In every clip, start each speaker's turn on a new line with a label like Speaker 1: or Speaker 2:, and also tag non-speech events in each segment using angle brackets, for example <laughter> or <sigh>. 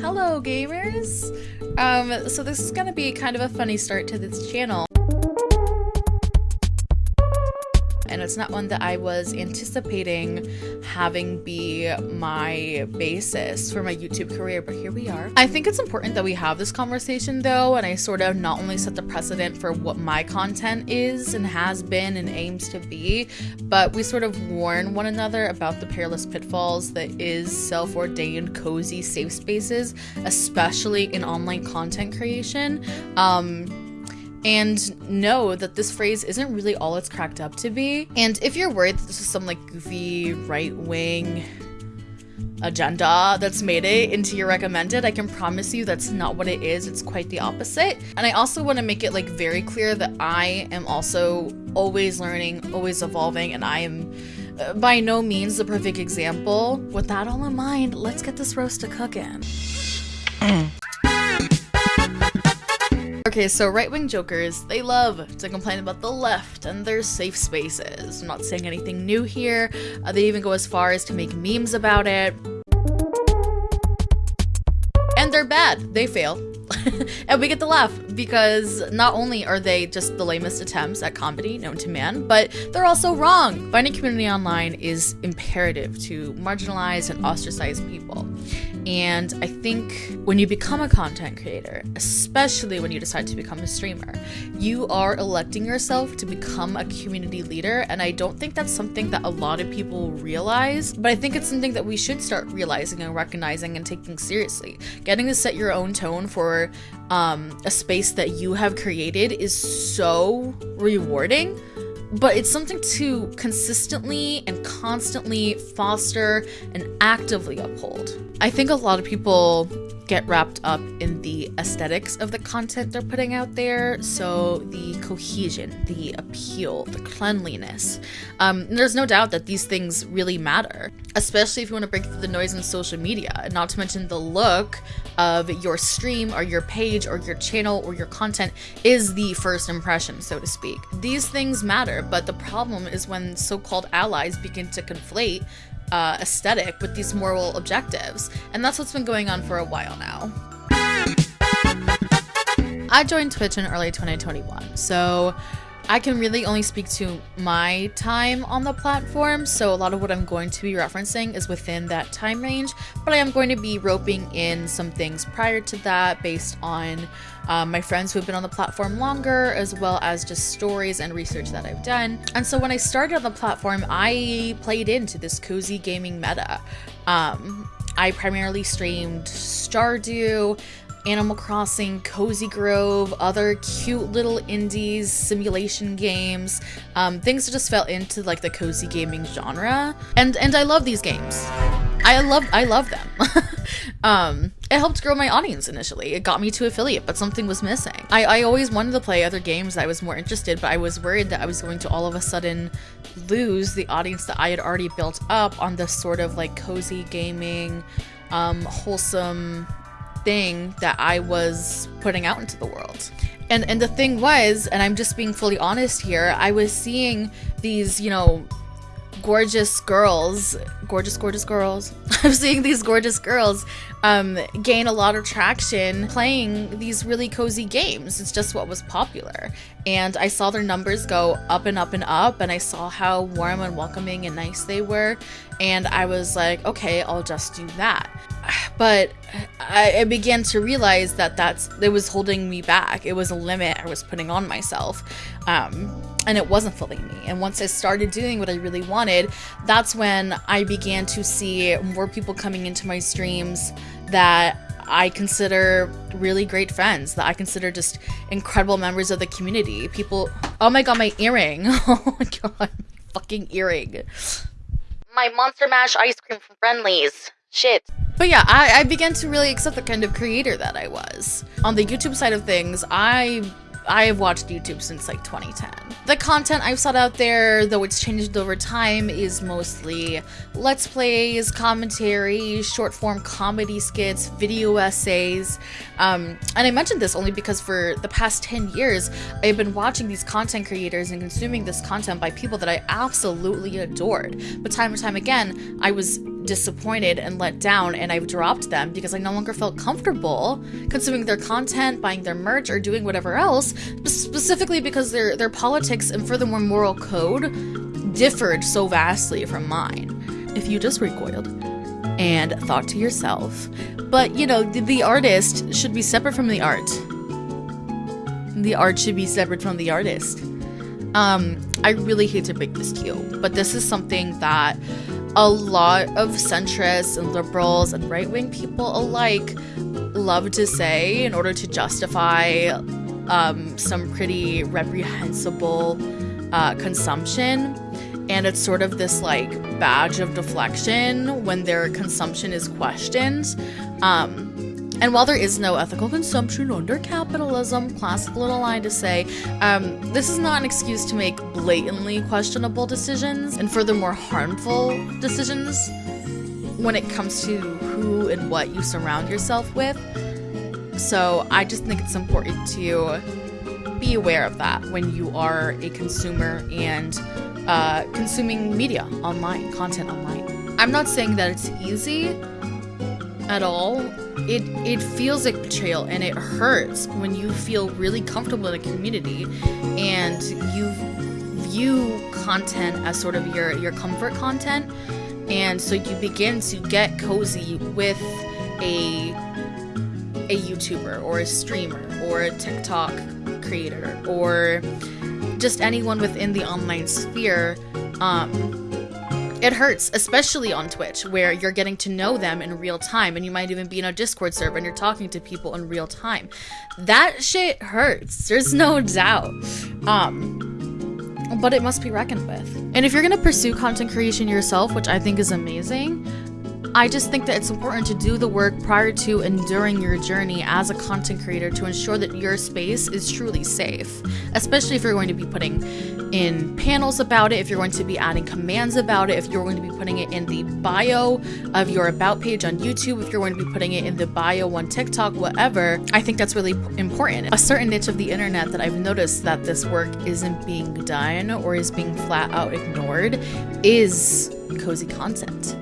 Speaker 1: Hello gamers! Um, so this is gonna be kind of a funny start to this channel. And it's not one that I was anticipating having be my basis for my YouTube career, but here we are. I think it's important that we have this conversation though, and I sort of not only set the precedent for what my content is and has been and aims to be, but we sort of warn one another about the perilous pitfalls that is self ordained cozy safe spaces, especially in online content creation. Um, and know that this phrase isn't really all it's cracked up to be. And if you're worried that this is some like goofy right wing agenda that's made it into your recommended, I can promise you that's not what it is. It's quite the opposite. And I also want to make it like very clear that I am also always learning, always evolving, and I am uh, by no means the perfect example. With that all in mind, let's get this roast to cooking. Okay, so right-wing jokers, they love to complain about the left and their safe spaces. I'm not saying anything new here. Uh, they even go as far as to make memes about it. And they're bad. They fail. <laughs> and we get to laugh because not only are they just the lamest attempts at comedy known to man, but they're also wrong. Finding community online is imperative to marginalize and ostracize people. And I think when you become a content creator, especially when you decide to become a streamer, you are electing yourself to become a community leader. And I don't think that's something that a lot of people realize, but I think it's something that we should start realizing and recognizing and taking seriously. Getting to set your own tone for um, a space that you have created is so rewarding but it's something to consistently and constantly foster and actively uphold. I think a lot of people get wrapped up in the aesthetics of the content they're putting out there. So the cohesion, the appeal, the cleanliness. Um, there's no doubt that these things really matter, especially if you want to break through the noise in social media. And not to mention the look of your stream or your page or your channel or your content is the first impression, so to speak. These things matter, but the problem is when so-called allies begin to conflate uh, aesthetic with these moral objectives. And that's what's been going on for a while now. I joined Twitch in early 2021, so I can really only speak to my time on the platform, so a lot of what I'm going to be referencing is within that time range, but I am going to be roping in some things prior to that based on um, my friends who have been on the platform longer, as well as just stories and research that I've done. And so when I started on the platform, I played into this cozy gaming meta. Um, I primarily streamed Stardew, Animal Crossing, Cozy Grove, other cute little indies, simulation games, um, things that just fell into like the cozy gaming genre. And and I love these games. I love I love them. <laughs> um, it helped grow my audience initially. It got me to affiliate, but something was missing. I, I always wanted to play other games I was more interested, but I was worried that I was going to all of a sudden lose the audience that I had already built up on this sort of like cozy gaming, um, wholesome thing that I was putting out into the world. And and the thing was, and I'm just being fully honest here, I was seeing these, you know, gorgeous girls, gorgeous, gorgeous girls. <laughs> I'm seeing these gorgeous girls um, gain a lot of traction playing these really cozy games. It's just what was popular. And I saw their numbers go up and up and up, and I saw how warm and welcoming and nice they were. And I was like, okay, I'll just do that. But I, I began to realize that that's it was holding me back. It was a limit I was putting on myself. Um, and it wasn't filling me. And once I started doing what I really wanted, that's when I began to see more people coming into my streams that I consider really great friends, that I consider just incredible members of the community. People, oh my god, my earring. <laughs> Oh my god, my fucking earring. My Monster Mash ice cream from Friendly's. Shit. But yeah, I, I began to really accept the kind of creator that I was. On the YouTube side of things, I I have watched YouTube since like 2010. The content I've sought out there, though it's changed over time, is mostly let's plays, commentary, short form comedy skits, video essays. Um, and I mentioned this only because for the past 10 years, I've been watching these content creators and consuming this content by people that I absolutely adored. But time and time again, I was disappointed and let down and I've dropped them because I no longer felt comfortable consuming their content, buying their merch or doing whatever else, specifically because their their politics and furthermore moral code differed so vastly from mine. If you just recoiled and thought to yourself, but you know, the, the artist should be separate from the art. The art should be separate from the artist. Um, I really hate to break this to you, but this is something that a lot of centrists and liberals and right wing people alike love to say in order to justify um, some pretty reprehensible uh, consumption. And it's sort of this like badge of deflection when their consumption is questioned. Um, and while there is no ethical consumption under capitalism, classic little line to say, um, this is not an excuse to make blatantly questionable decisions and furthermore harmful decisions when it comes to who and what you surround yourself with. So I just think it's important to be aware of that when you are a consumer and uh, consuming media online, content online. I'm not saying that it's easy at all it it feels like betrayal and it hurts when you feel really comfortable in a community and you view content as sort of your your comfort content. And so you begin to get cozy with a a YouTuber or a streamer or a TikTok creator or just anyone within the online sphere um, it hurts, especially on Twitch, where you're getting to know them in real time, and you might even be in a Discord server and you're talking to people in real time. That shit hurts. There's no doubt. Um, but it must be reckoned with. And if you're gonna pursue content creation yourself, which I think is amazing, I just think that it's important to do the work prior to and during your journey as a content creator to ensure that your space is truly safe, especially if you're going to be putting in panels about it, if you're going to be adding commands about it, if you're going to be putting it in the bio of your about page on YouTube, if you're going to be putting it in the bio on TikTok, whatever. I think that's really important. A certain niche of the internet that I've noticed that this work isn't being done or is being flat out ignored is cozy content.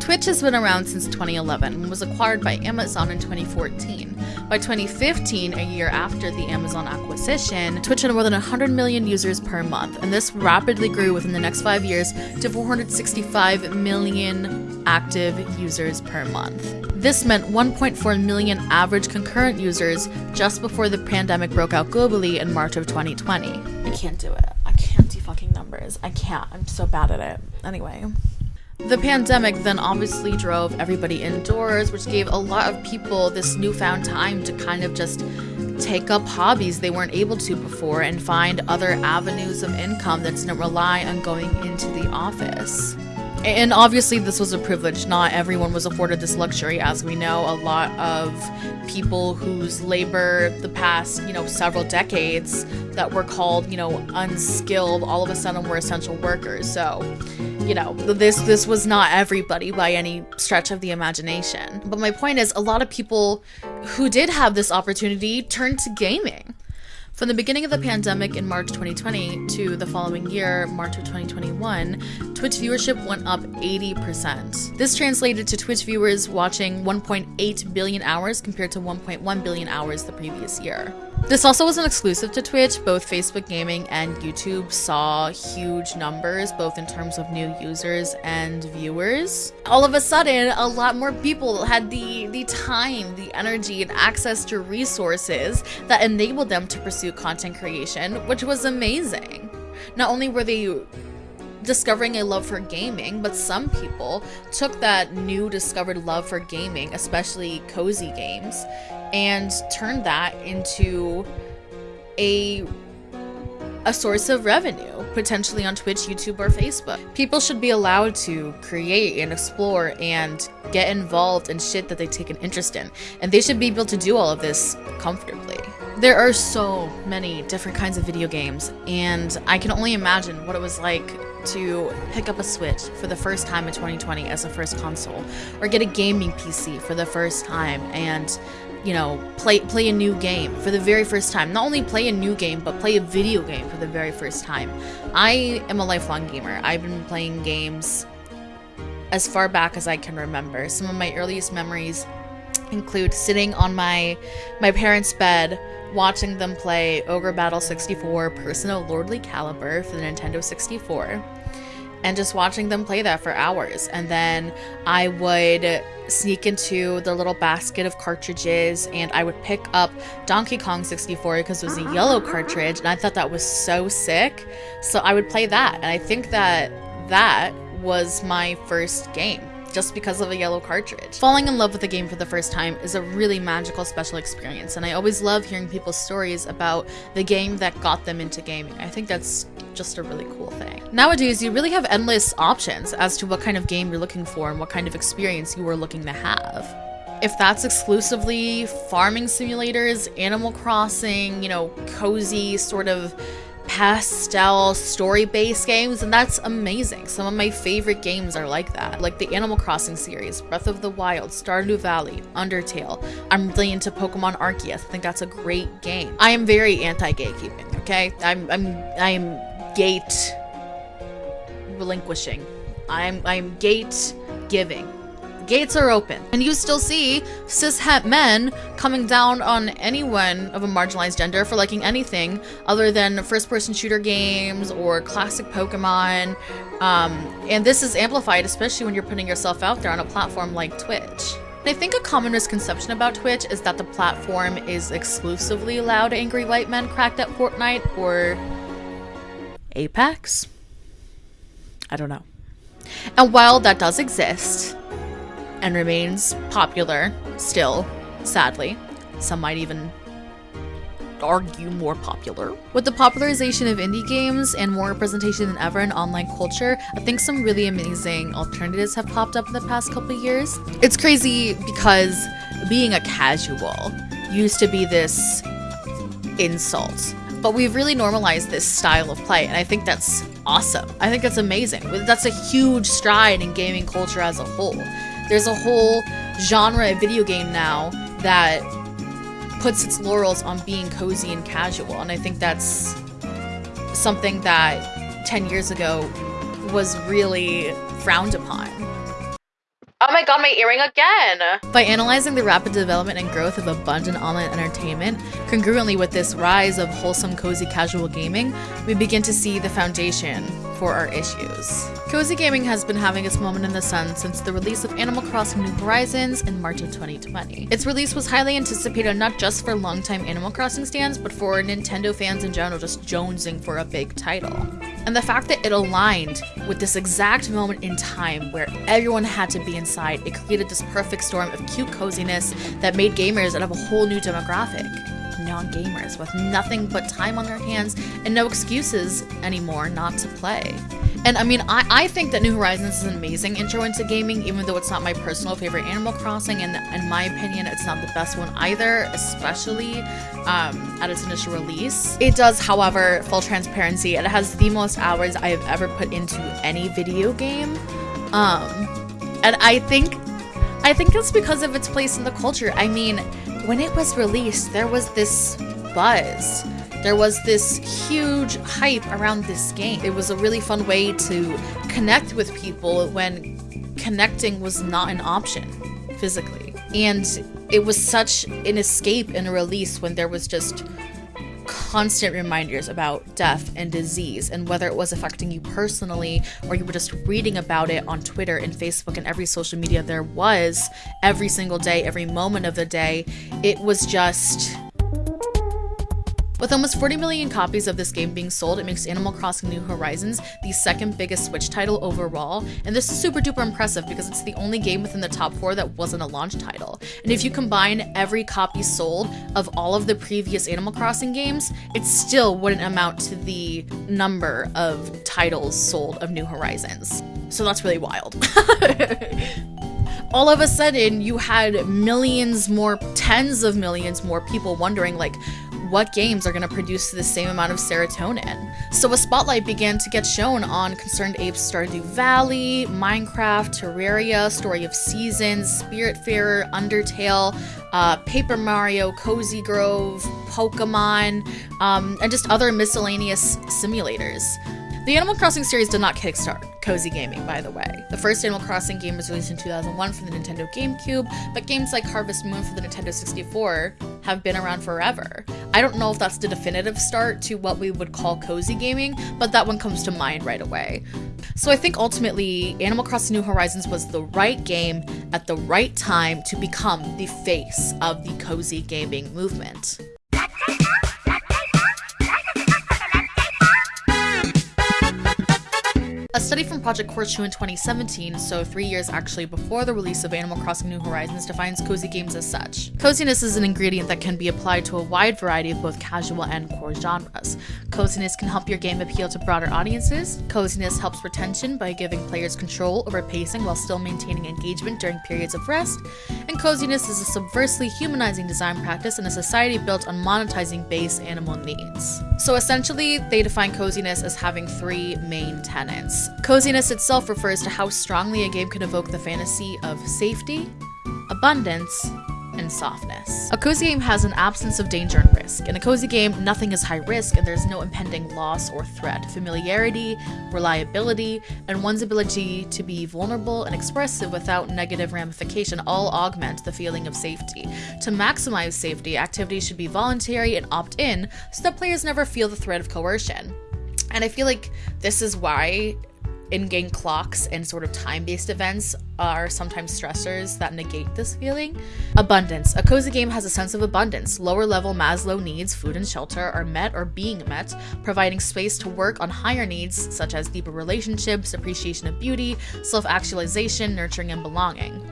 Speaker 1: Twitch has been around since 2011 and was acquired by Amazon in 2014. By 2015, a year after the Amazon acquisition, Twitch had more than 100 million users per month, and this rapidly grew within the next five years to 465 million active users per month. This meant 1.4 million average concurrent users just before the pandemic broke out globally in March of 2020. I can't do it. I can't do fucking numbers. I can't. I'm so bad at it. Anyway. The pandemic then obviously drove everybody indoors, which gave a lot of people this newfound time to kind of just take up hobbies they weren't able to before and find other avenues of income that didn't rely on going into the office. And obviously, this was a privilege. Not everyone was afforded this luxury. As we know, a lot of people whose labor the past, you know, several decades that were called, you know, unskilled, all of a sudden were essential workers. So, you know, this this was not everybody by any stretch of the imagination. But my point is a lot of people who did have this opportunity turned to gaming. From the beginning of the pandemic in March 2020 to the following year, March of 2021, Twitch viewership went up 80%. This translated to Twitch viewers watching 1.8 billion hours compared to 1.1 billion hours the previous year. This also wasn't exclusive to Twitch. Both Facebook Gaming and YouTube saw huge numbers, both in terms of new users and viewers. All of a sudden, a lot more people had the, the time, the energy, and access to resources that enabled them to pursue content creation, which was amazing. Not only were they discovering a love for gaming, but some people took that new discovered love for gaming, especially cozy games, and turned that into a a source of revenue, potentially on Twitch, YouTube, or Facebook. People should be allowed to create and explore and get involved in shit that they take an interest in. And they should be able to do all of this comfortably. There are so many different kinds of video games, and I can only imagine what it was like to pick up a Switch for the first time in 2020 as a first console, or get a gaming PC for the first time and you know, play play a new game for the very first time. Not only play a new game, but play a video game for the very first time. I am a lifelong gamer. I've been playing games as far back as I can remember. Some of my earliest memories include sitting on my my parents' bed watching them play Ogre Battle 64 Person of Lordly Caliber for the Nintendo 64 and just watching them play that for hours. And then I would sneak into the little basket of cartridges and I would pick up Donkey Kong 64 because it was a ah. yellow cartridge and I thought that was so sick. So I would play that. And I think that that was my first game just because of a yellow cartridge. Falling in love with a game for the first time is a really magical special experience and I always love hearing people's stories about the game that got them into gaming. I think that's just a really cool thing. Nowadays, you really have endless options as to what kind of game you're looking for and what kind of experience you are looking to have if that's exclusively farming simulators, Animal Crossing, you know, cozy sort of pastel story-based games and that's amazing. Some of my favorite games are like that. Like the Animal Crossing series, Breath of the Wild, Stardew Valley, Undertale. I'm really into Pokemon Arceus. I think that's a great game. I am very anti-gatekeeping, okay? I'm I'm I'm gate relinquishing. I'm I'm gate giving gates are open. And you still see cishet men coming down on anyone of a marginalized gender for liking anything other than first person shooter games or classic Pokemon. Um, and this is amplified, especially when you're putting yourself out there on a platform like Twitch. I think a common misconception about Twitch is that the platform is exclusively loud, angry white men cracked at Fortnite or Apex. I don't know. And while that does exist, and remains popular still, sadly. Some might even argue more popular. With the popularization of indie games and more representation than ever in online culture, I think some really amazing alternatives have popped up in the past couple years. It's crazy because being a casual used to be this insult, but we've really normalized this style of play, and I think that's awesome. I think that's amazing. That's a huge stride in gaming culture as a whole. There's a whole genre of video game now that puts its laurels on being cozy and casual, and I think that's something that 10 years ago was really frowned upon. Oh my god, my earring again! By analyzing the rapid development and growth of abundant online entertainment, congruently with this rise of wholesome, cozy, casual gaming, we begin to see the foundation for our issues. Cozy gaming has been having its moment in the sun since the release of Animal Crossing New Horizons in March of 2020. Its release was highly anticipated not just for longtime Animal Crossing stands, but for Nintendo fans in general just jonesing for a big title. And the fact that it aligned with this exact moment in time where everyone had to be inside, it created this perfect storm of cute coziness that made gamers out of a whole new demographic non-gamers with nothing but time on their hands and no excuses anymore not to play. And I mean, I, I think that New Horizons is an amazing intro into gaming, even though it's not my personal favorite Animal Crossing, and in my opinion, it's not the best one either, especially um, at its initial release. It does, however, full transparency, it has the most hours I have ever put into any video game. Um, and I think, I think it's because of its place in the culture. I mean, when it was released, there was this buzz. There was this huge hype around this game. It was a really fun way to connect with people when connecting was not an option physically. And it was such an escape and a release when there was just constant reminders about death and disease and whether it was affecting you personally or you were just reading about it on Twitter and Facebook and every social media there was every single day, every moment of the day. It was just with almost 40 million copies of this game being sold, it makes Animal Crossing New Horizons the second biggest Switch title overall, and this is super duper impressive because it's the only game within the top four that wasn't a launch title. And if you combine every copy sold of all of the previous Animal Crossing games, it still wouldn't amount to the number of titles sold of New Horizons. So that's really wild. <laughs> all of a sudden you had millions more tens of millions more people wondering like what games are going to produce the same amount of serotonin. So a spotlight began to get shown on ConcernedApe's Stardew Valley, Minecraft, Terraria, Story of Seasons, Spiritfarer, Undertale, uh, Paper Mario, Cozy Grove, Pokemon, um, and just other miscellaneous simulators. The Animal Crossing series did not kickstart Cozy Gaming, by the way. The first Animal Crossing game was released in 2001 for the Nintendo GameCube, but games like Harvest Moon for the Nintendo 64 have been around forever. I don't know if that's the definitive start to what we would call cozy gaming, but that one comes to mind right away. So I think ultimately, Animal Crossing New Horizons was the right game at the right time to become the face of the cozy gaming movement. <laughs> study from Project Horseshoe in 2017, so three years actually before the release of Animal Crossing New Horizons, defines cozy games as such. Coziness is an ingredient that can be applied to a wide variety of both casual and core genres. Coziness can help your game appeal to broader audiences. Coziness helps retention by giving players control over pacing while still maintaining engagement during periods of rest. And coziness is a subversely humanizing design practice in a society built on monetizing base animal needs. So essentially, they define coziness as having three main tenets. Coziness itself refers to how strongly a game can evoke the fantasy of safety, abundance, and softness. A cozy game has an absence of danger and risk. In a cozy game, nothing is high risk and there's no impending loss or threat. Familiarity, reliability, and one's ability to be vulnerable and expressive without negative ramification all augment the feeling of safety. To maximize safety, activities should be voluntary and opt in so that players never feel the threat of coercion. And I feel like this is why in-game clocks and sort of time-based events are sometimes stressors that negate this feeling. Abundance. A cozy game has a sense of abundance. Lower level Maslow needs, food and shelter, are met or being met, providing space to work on higher needs such as deeper relationships, appreciation of beauty, self-actualization, nurturing, and belonging.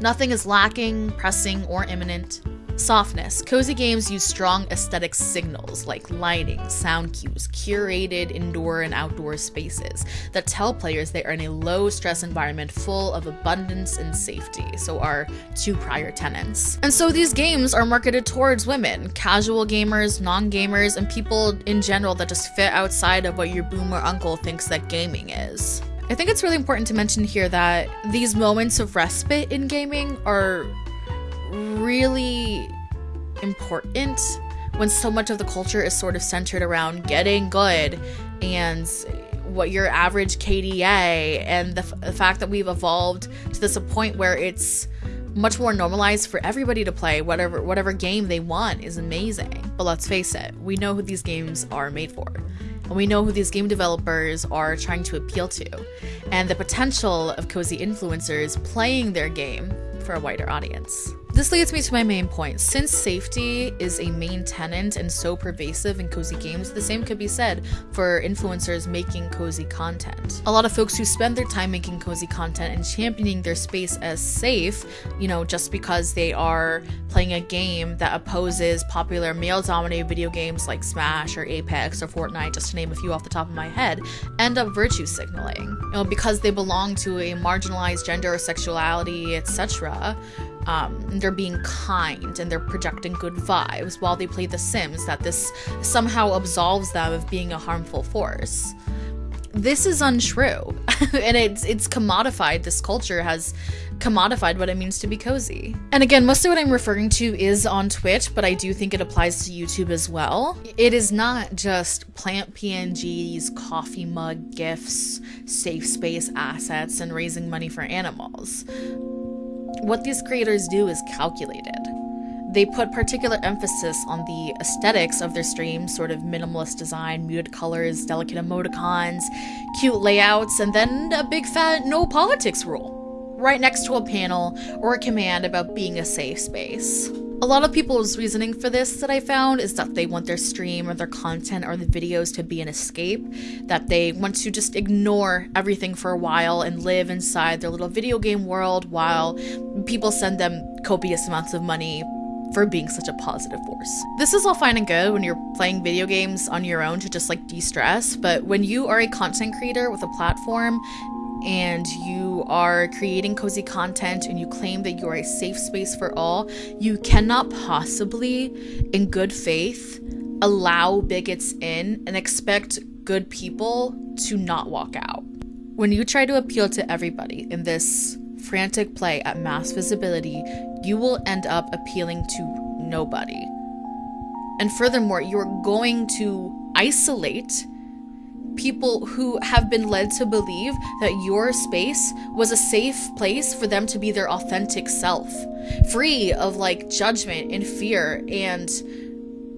Speaker 1: Nothing is lacking, pressing, or imminent. Softness. Cozy games use strong aesthetic signals like lighting, sound cues, curated indoor and outdoor spaces that tell players they are in a low stress environment full of abundance and safety, so our two prior tenants. And so these games are marketed towards women, casual gamers, non gamers, and people in general that just fit outside of what your boomer uncle thinks that gaming is. I think it's really important to mention here that these moments of respite in gaming are really important when so much of the culture is sort of centered around getting good and what your average KDA and the, f- the fact that we've evolved to this point where it's much more normalized for everybody to play whatever whatever game they want is amazing. But let's face it, we know who these games are made for. And we know who these game developers are trying to appeal to. And the potential of cozy influencers playing their game for a wider audience. This leads me to my main point. Since safety is a main tenant and so pervasive in cozy games, the same could be said for influencers making cozy content. A lot of folks who spend their time making cozy content and championing their space as safe, you know, just because they are playing a game that opposes popular male dominated video games like Smash or Apex or Fortnite, just to name a few off the top of my head, end up virtue signaling. You know, because they belong to a marginalized gender or sexuality, etc um, they're being kind and they're projecting good vibes while they play The Sims, that this somehow absolves them of being a harmful force. This is untrue, <laughs> and it's it's commodified. This culture has commodified what it means to be cozy. And again, most of what I'm referring to is on Twitch, but I do think it applies to YouTube as well. It is not just plant PNGs, coffee mug gifts, safe space assets, and raising money for animals what these creators do is calculated. They put particular emphasis on the aesthetics of their streams, sort of minimalist design, muted colors, delicate emoticons, cute layouts, and then a big fat no politics rule, right next to a panel or a command about being a safe space. A lot of people's reasoning for this that I found is that they want their stream or their content or the videos to be an escape, that they want to just ignore everything for a while and live inside their little video game world while people send them copious amounts of money for being such a positive force. This is all fine and good when you're playing video games on your own to just like de stress, but when you are a content creator with a platform, and you are creating cozy content and you claim that you're a safe space for all, you cannot possibly, in good faith, allow bigots in and expect good people to not walk out. When you try to appeal to everybody in this frantic play at mass visibility, you will end up appealing to nobody. And furthermore, you're going to isolate people who have been led to believe that your space was a safe place for them to be their authentic self, free of like judgment and fear and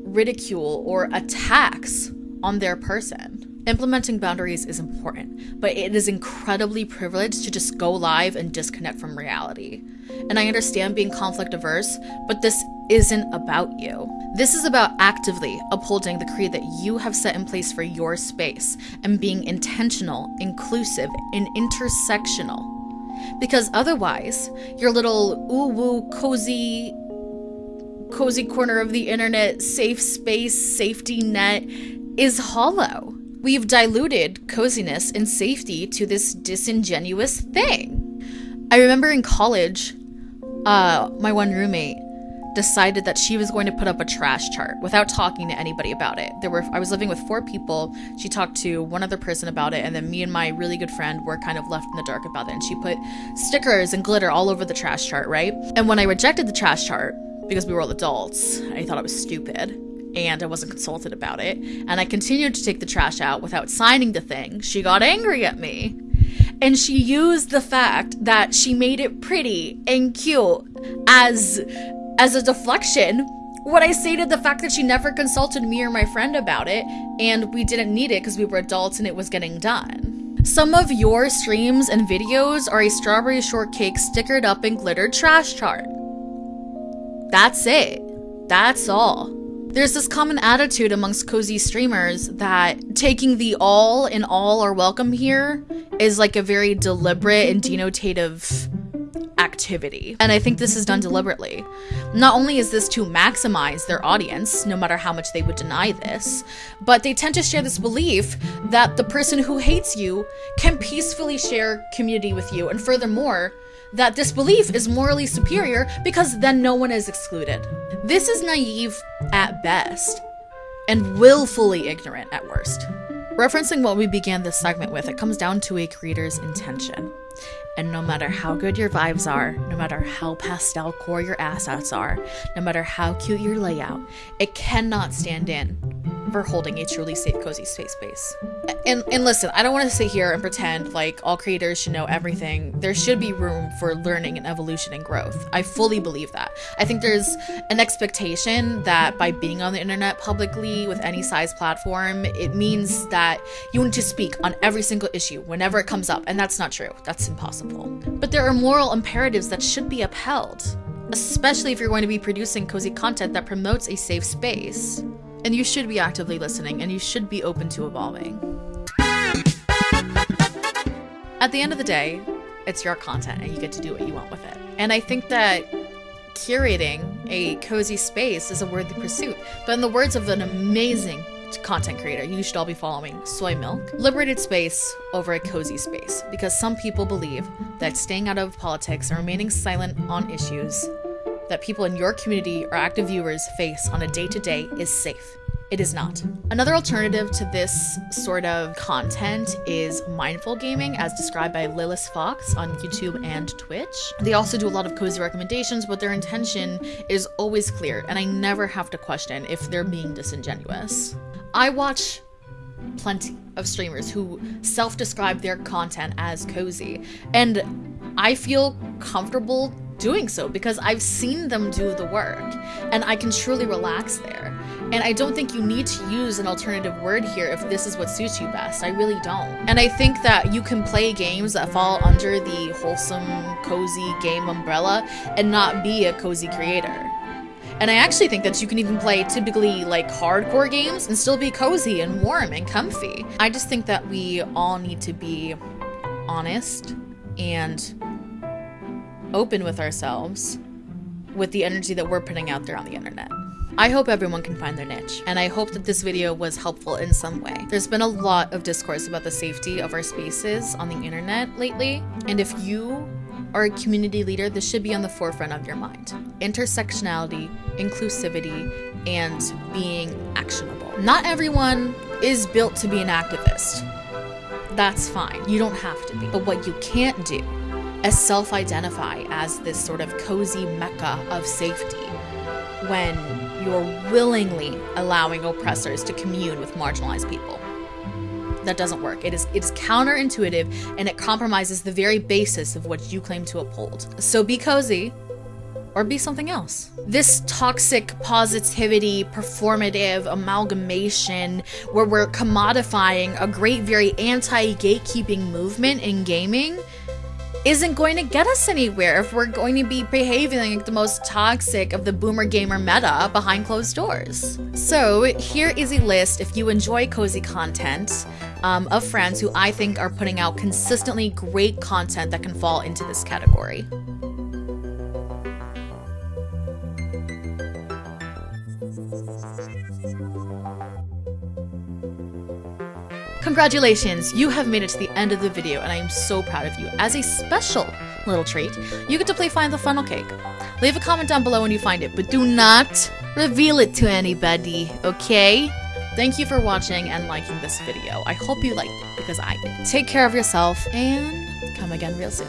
Speaker 1: ridicule or attacks on their person. Implementing boundaries is important, but it is incredibly privileged to just go live and disconnect from reality. And I understand being conflict averse, but this isn't about you. This is about actively upholding the creed that you have set in place for your space and being intentional, inclusive, and intersectional. Because otherwise, your little ooh woo cozy cozy corner of the internet, safe space, safety net is hollow. We've diluted coziness and safety to this disingenuous thing. I remember in college, uh, my one roommate decided that she was going to put up a trash chart without talking to anybody about it. There were I was living with four people. She talked to one other person about it and then me and my really good friend were kind of left in the dark about it and she put stickers and glitter all over the trash chart, right? And when I rejected the trash chart because we were all adults, I thought it was stupid and I wasn't consulted about it, and I continued to take the trash out without signing the thing, she got angry at me. And she used the fact that she made it pretty and cute as as a deflection when I stated the fact that she never consulted me or my friend about it, and we didn't need it because we were adults and it was getting done. Some of your streams and videos are a strawberry shortcake stickered up and glittered trash chart. That's it. That's all. There's this common attitude amongst cozy streamers that taking the all in all are welcome here is like a very deliberate and denotative activity. And I think this is done deliberately. Not only is this to maximize their audience, no matter how much they would deny this, but they tend to share this belief that the person who hates you can peacefully share community with you. And furthermore, that this belief is morally superior because then no one is excluded. This is naive at best and willfully ignorant at worst. Referencing what we began this segment with, it comes down to a creator's intention. And no matter how good your vibes are, no matter how pastel core your assets are, no matter how cute your layout, it cannot stand in for holding a truly safe, cozy space space. And, and listen, I don't want to sit here and pretend like all creators should know everything. There should be room for learning and evolution and growth. I fully believe that. I think there's an expectation that by being on the internet publicly with any size platform, it means that you need to speak on every single issue whenever it comes up. And that's not true. That's impossible. But there are moral imperatives that should be upheld, especially if you're going to be producing cozy content that promotes a safe space. And you should be actively listening and you should be open to evolving. At the end of the day, it's your content and you get to do what you want with it. And I think that curating a cozy space is a worthy pursuit. But in the words of an amazing content creator you should all be following, Soy Milk, liberated space over a cozy space because some people believe that staying out of politics and remaining silent on issues that people in your community or active viewers face on a day to day is safe. It is not. Another alternative to this sort of content is mindful gaming, as described by Lilith Fox on YouTube and Twitch. They also do a lot of cozy recommendations, but their intention is always clear, and I never have to question if they're being disingenuous. I watch plenty of streamers who self describe their content as cozy, and I feel comfortable doing so because I've seen them do the work and I can truly relax there. And I don't think you need to use an alternative word here if this is what suits you best. I really don't. And I think that you can play games that fall under the wholesome, cozy game umbrella and not be a cozy creator. And I actually think that you can even play typically like hardcore games and still be cozy and warm and comfy. I just think that we all need to be honest and open with ourselves with the energy that we're putting out there on the internet. I hope everyone can find their niche, and I hope that this video was helpful in some way. There's been a lot of discourse about the safety of our spaces on the internet lately, and if you are a community leader, this should be on the forefront of your mind. Intersectionality, inclusivity, and being actionable. Not everyone is built to be an activist. That's fine. You don't have to be. But what you can't do is self identify as this sort of cozy mecca of safety when you're willingly allowing oppressors to commune with marginalized people. That doesn't work. It is it's counterintuitive and it compromises the very basis of what you claim to uphold. So be cozy or be something else. This toxic positivity, performative amalgamation where we're commodifying a great, very anti gatekeeping movement in gaming isn't going to get us anywhere if we're going to be behaving like the most toxic of the boomer gamer meta behind closed doors. So, here is a list if you enjoy cozy content um, of friends who I think are putting out consistently great content that can fall into this category. Congratulations, you have made it to the end of the video and I am so proud of you. As a special little treat, you get to play Find the Funnel Cake. Leave a comment down below when you find it, but do not reveal it to anybody, okay? Thank you for watching and liking this video. I hope you liked it because I did. Take care of yourself and come again real soon.